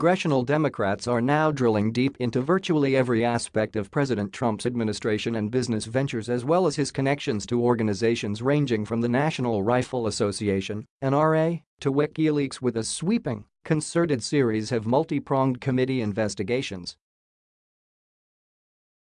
congressional Democrats are now drilling deep into virtually every aspect of President Trump's administration and business ventures as well as his connections to organizations ranging from the National Rifle Association, NRA, to WikiLeaks with a sweeping, concerted series of multi-pronged committee investigations.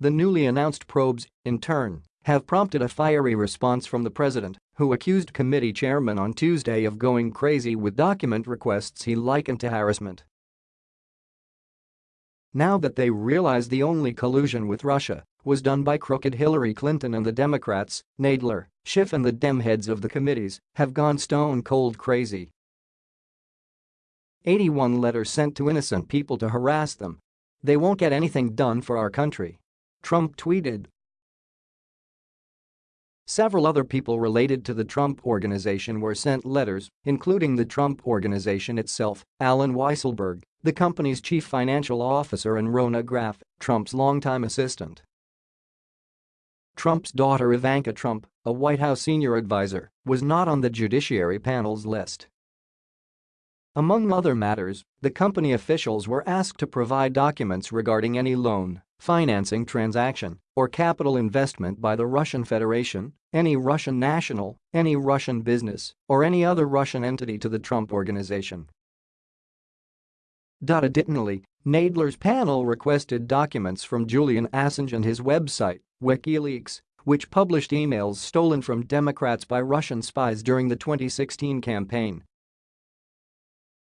The newly announced probes, in turn, have prompted a fiery response from the president, who accused committee chairman on Tuesday of going crazy with document requests he likened to harassment. Now that they realize the only collusion with Russia was done by crooked Hillary Clinton and the Democrats, Nadler, Schiff and the Dem heads of the committees have gone stone cold crazy. 81 letters sent to innocent people to harass them. They won't get anything done for our country. Trump tweeted Several other people related to the Trump Organization were sent letters, including the Trump Organization itself, Allen Weisselberg, the company's chief financial officer and Rona Graff, Trump's longtime assistant. Trump's daughter Ivanka Trump, a White House senior advisor, was not on the Judiciary panel's list. Among other matters, the company officials were asked to provide documents regarding any loan, financing transaction, or capital investment by the Russian Federation, any Russian national, any Russian business, or any other Russian entity to the Trump Organization. Additionally, Nadler's panel requested documents from Julian Assange and his website, WikiLeaks, which published emails stolen from Democrats by Russian spies during the 2016 campaign.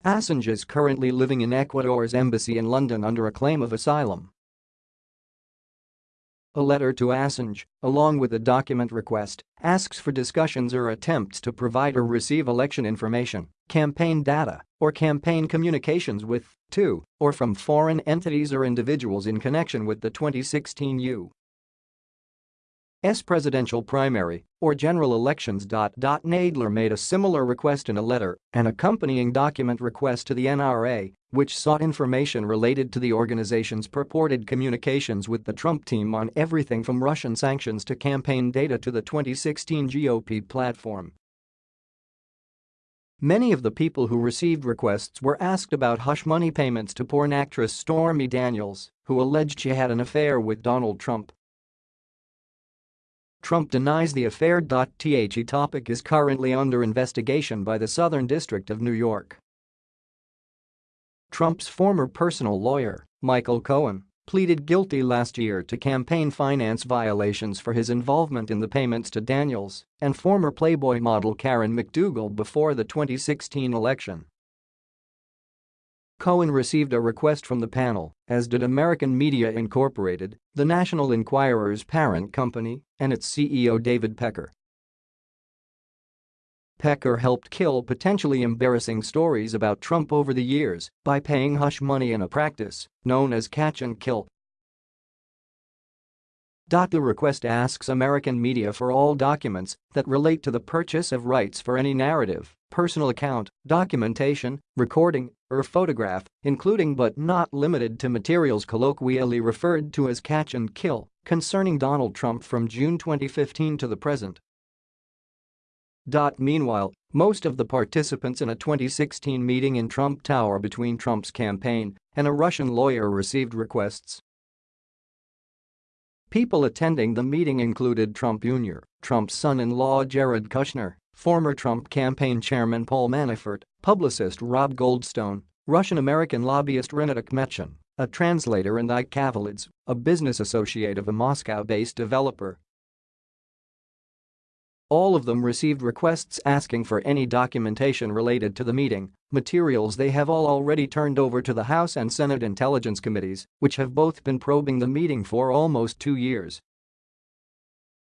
Assange is currently living in Ecuador's embassy in London under a claim of asylum. A letter to Assange, along with a document request, asks for discussions or attempts to provide or receive election information, campaign data, or campaign communications with, to, or from foreign entities or individuals in connection with the 2016 U. S presidential primary or general elections. Nadler made a similar request in a letter, an accompanying document request to the NRA, which sought information related to the organization's purported communications with the Trump team on everything from Russian sanctions to campaign data to the 2016 GOP platform. Many of the people who received requests were asked about hush money payments to porn actress Stormy Daniels, who alleged she had an affair with Donald Trump. Trump denies the affair. The topic is currently under investigation by the Southern District of New York. Trump's former personal lawyer, Michael Cohen, pleaded guilty last year to campaign finance violations for his involvement in the payments to Daniels and former Playboy model Karen McDougal before the 2016 election. Cohen received a request from the panel, as did American Media Incorporated, the National Enquirer's parent company, and its CEO David Pecker. Pecker helped kill potentially embarrassing stories about Trump over the years by paying hush money in a practice known as catch and kill the request asks American media for all documents that relate to the purchase of rights for any narrative, personal account, documentation, recording, or photograph, including but not limited to materials colloquially referred to as catch and kill, concerning Donald Trump from June 2015 to the present. Meanwhile, most of the participants in a 2016 meeting in Trump Tower between Trump's campaign and a Russian lawyer received requests People attending the meeting included Trump Jr., Trump's son-in-law Jared Kushner, former Trump campaign chairman Paul Manafort, publicist Rob Goldstone, Russian-American lobbyist Rinat Akhmetshin, a translator and Ike Kaveladze, a business associate of a Moscow-based developer, all of them received requests asking for any documentation related to the meeting, materials they have all already turned over to the House and Senate Intelligence Committees, which have both been probing the meeting for almost two years.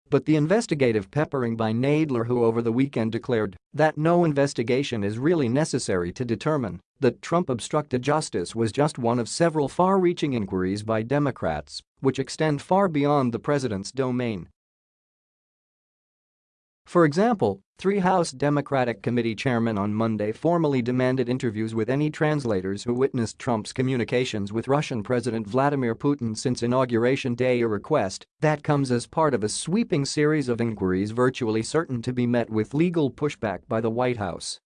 But the investigative peppering by Nadler who over the weekend declared that no investigation is really necessary to determine that Trump obstructed justice was just one of several far-reaching inquiries by Democrats which extend far beyond the president's domain for example, three House Democratic Committee chairmen on Monday formally demanded interviews with any translators who witnessed Trump's communications with Russian President Vladimir Putin since Inauguration Day a request that comes as part of a sweeping series of inquiries virtually certain to be met with legal pushback by the White House.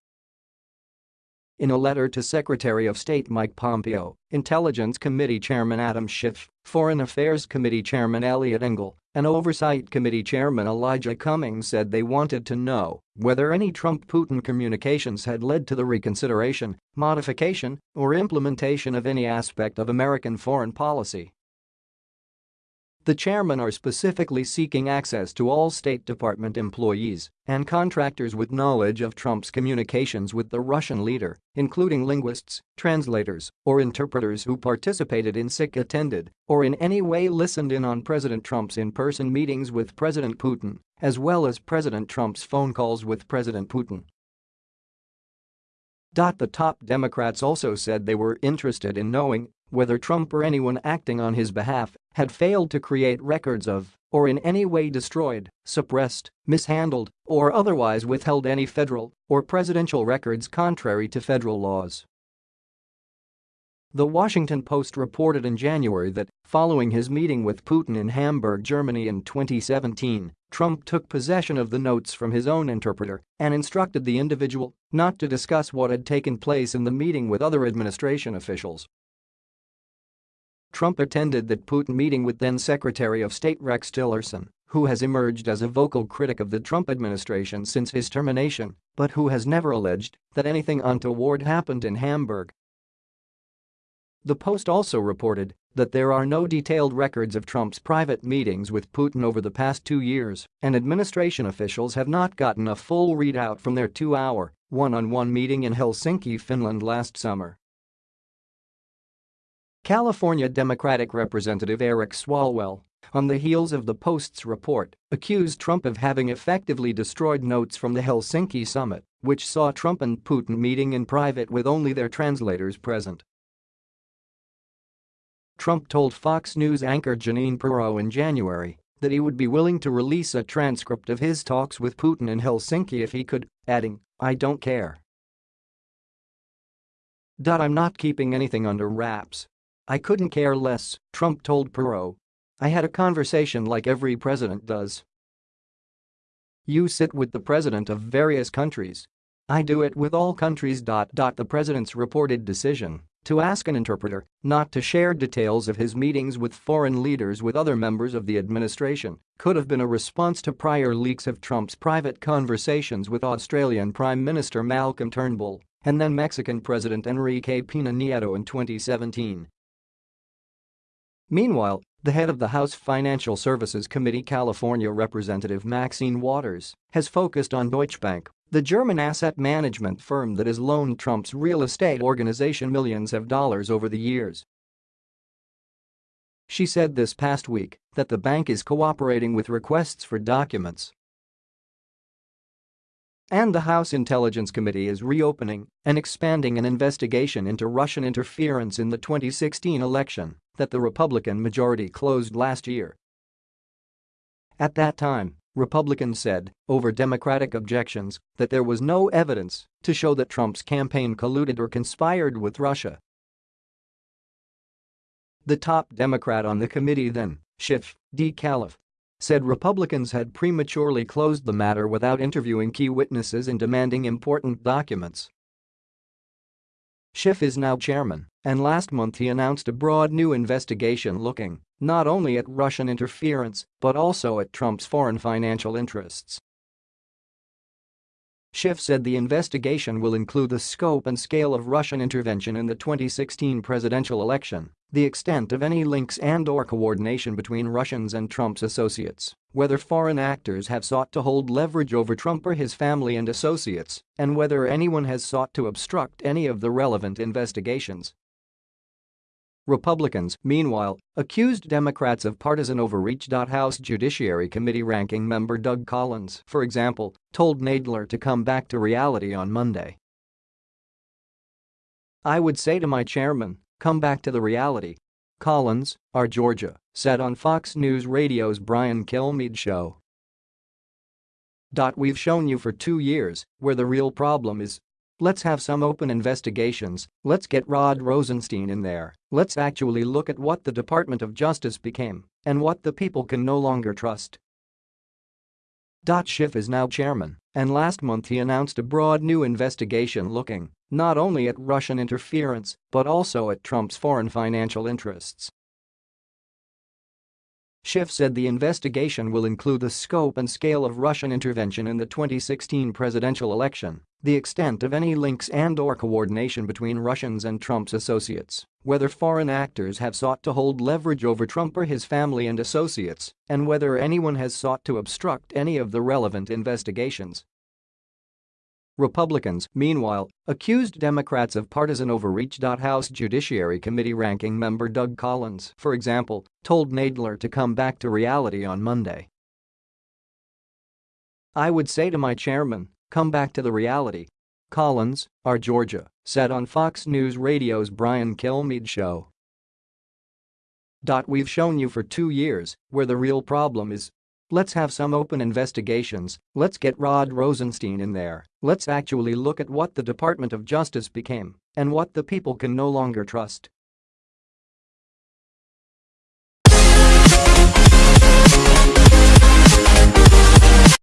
In a letter to Secretary of State Mike Pompeo, Intelligence Committee Chairman Adam Schiff, Foreign Affairs Committee Chairman Eliot Engel, and Oversight Committee Chairman Elijah Cummings said they wanted to know whether any Trump-Putin communications had led to the reconsideration, modification, or implementation of any aspect of American foreign policy. The chairmen are specifically seeking access to all State Department employees and contractors with knowledge of Trump's communications with the Russian leader, including linguists, translators, or interpreters who participated in SIC attended or in any way listened in on President Trump's in-person meetings with President Putin, as well as President Trump's phone calls with President Putin. The top Democrats also said they were interested in knowing whether Trump or anyone acting on his behalf had failed to create records of or in any way destroyed, suppressed, mishandled, or otherwise withheld any federal or presidential records contrary to federal laws. The Washington Post reported in January that, following his meeting with Putin in Hamburg, Germany in 2017, Trump took possession of the notes from his own interpreter and instructed the individual not to discuss what had taken place in the meeting with other administration officials. Trump attended that Putin meeting with then-Secretary of State Rex Tillerson, who has emerged as a vocal critic of the Trump administration since his termination, but who has never alleged that anything untoward happened in Hamburg. The Post also reported that there are no detailed records of Trump's private meetings with Putin over the past two years, and administration officials have not gotten a full readout from their two-hour, one-on-one meeting in Helsinki, Finland last summer. California Democratic Representative Eric Swalwell, on the heels of the Post's report, accused Trump of having effectively destroyed notes from the Helsinki summit, which saw Trump and Putin meeting in private with only their translators present. Trump told Fox News anchor Jeanine Pirro in January that he would be willing to release a transcript of his talks with Putin in Helsinki if he could, adding, I don't care. I'm not keeping anything under wraps, I couldn't care less, Trump told Pirro. I had a conversation like every president does. You sit with the president of various countries. I do it with all countries. The president's reported decision to ask an interpreter not to share details of his meetings with foreign leaders with other members of the administration could have been a response to prior leaks of Trump's private conversations with Australian Prime Minister Malcolm Turnbull and then Mexican President Enrique Pena Nieto in 2017. Meanwhile, the head of the House Financial Services Committee California Representative Maxine Waters has focused on Deutsche Bank, the German asset management firm that has loaned Trump's real estate organization millions of dollars over the years. She said this past week that the bank is cooperating with requests for documents and the House Intelligence Committee is reopening and expanding an investigation into Russian interference in the 2016 election that the Republican majority closed last year. At that time, Republicans said, over Democratic objections, that there was no evidence to show that Trump's campaign colluded or conspired with Russia. The top Democrat on the committee then, Schiff, D. Calif, said Republicans had prematurely closed the matter without interviewing key witnesses and demanding important documents. Schiff is now chairman, and last month he announced a broad new investigation looking not only at Russian interference but also at Trump's foreign financial interests. Schiff said the investigation will include the scope and scale of Russian intervention in the 2016 presidential election, the extent of any links and or coordination between Russians and Trump's associates, whether foreign actors have sought to hold leverage over Trump or his family and associates, and whether anyone has sought to obstruct any of the relevant investigations. Republicans, meanwhile, accused Democrats of partisan overreach. House Judiciary Committee ranking member Doug Collins, for example, told Nadler to come back to reality on Monday. I would say to my chairman, come back to the reality. Collins, our Georgia, said on Fox News Radio's Brian Kilmeade show. We've shown you for two years where the real problem is Let's have some open investigations, let's get Rod Rosenstein in there, let's actually look at what the Department of Justice became and what the people can no longer trust. Schiff is now chairman, and last month he announced a broad new investigation looking not only at Russian interference but also at Trump's foreign financial interests. Schiff said the investigation will include the scope and scale of Russian intervention in the 2016 presidential election, the extent of any links and or coordination between Russians and Trump's associates, whether foreign actors have sought to hold leverage over Trump or his family and associates, and whether anyone has sought to obstruct any of the relevant investigations. Republicans, meanwhile, accused Democrats of partisan overreach. House Judiciary Committee ranking member Doug Collins, for example, told Nadler to come back to reality on Monday. I would say to my chairman, come back to the reality. Collins, our Georgia, said on Fox News Radio's Brian Kilmeade show. We've shown you for two years where the real problem is Let's have some open investigations, let's get Rod Rosenstein in there, let's actually look at what the Department of Justice became and what the people can no longer trust.